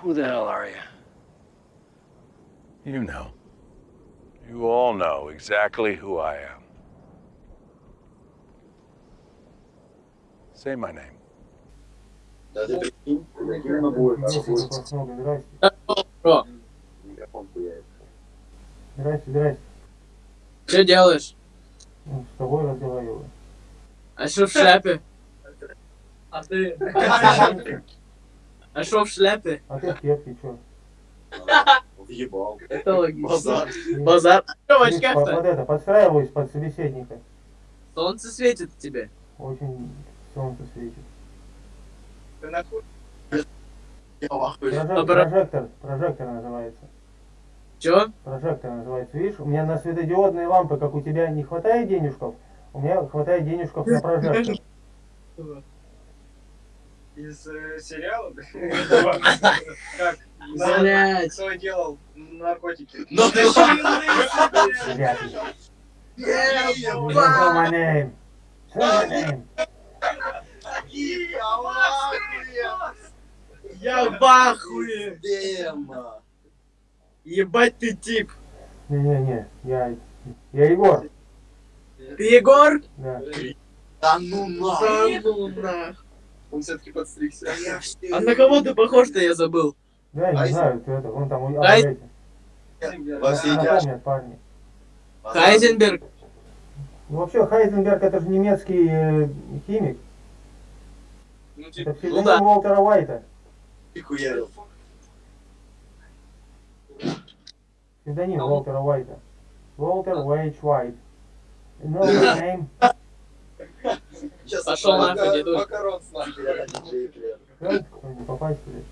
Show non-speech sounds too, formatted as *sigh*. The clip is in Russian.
Who the hell are you? You know. You all know exactly who I am. Say my name. Даже прикинь, Мне будет, надо тебе будет просто много. Здрасте. Бро, микрофон хуярить. Здрасте, здрасте. что делаешь? Ну, С тобой разговариваю. А что в шляпе? А ты? *laughs* А что в шляпе? А ты в кепке, чё? Въебал. Это логично. Базар. Базар. Что в очках-то? под это, подстраиваюсь под собеседника. Солнце светит тебе. Очень солнце светит. Ахуе. Прожек- Добро- прожектор, прожектор называется. Чё? Прожектор называется. Видишь, у меня на светодиодные лампы, как у тебя, не хватает денежков, у меня хватает денежков на прожектор. Из э, сериала? *laughs* Как? Блять. Кто делал наркотики? Ну ты. Я в ахуе. Ебать ты тип. Не-не-не, я, я Егор. Ты Егор? Да. Да ну нахуй. Да ну нах. Он все-таки подстригся. А на кого ты похож-то я забыл? Да, я не знаю, кто это, вон там у Ай- эти. Во все тяжкие. Напомнят парни. Хайзенберг. Ну, вообще, Хайзенберг это же немецкий э, химик. Ну, Это типа, псевдоним да. Уолтера Уайта. Ты хуярил. Псевдоним Уолтера Уайта. Уолтер Уэйч Уайт. *laughs* My name? Сейчас Пошел нахуй, дедуль. Макарон с нахуй, я на диджей, блядь. Попасть, блядь?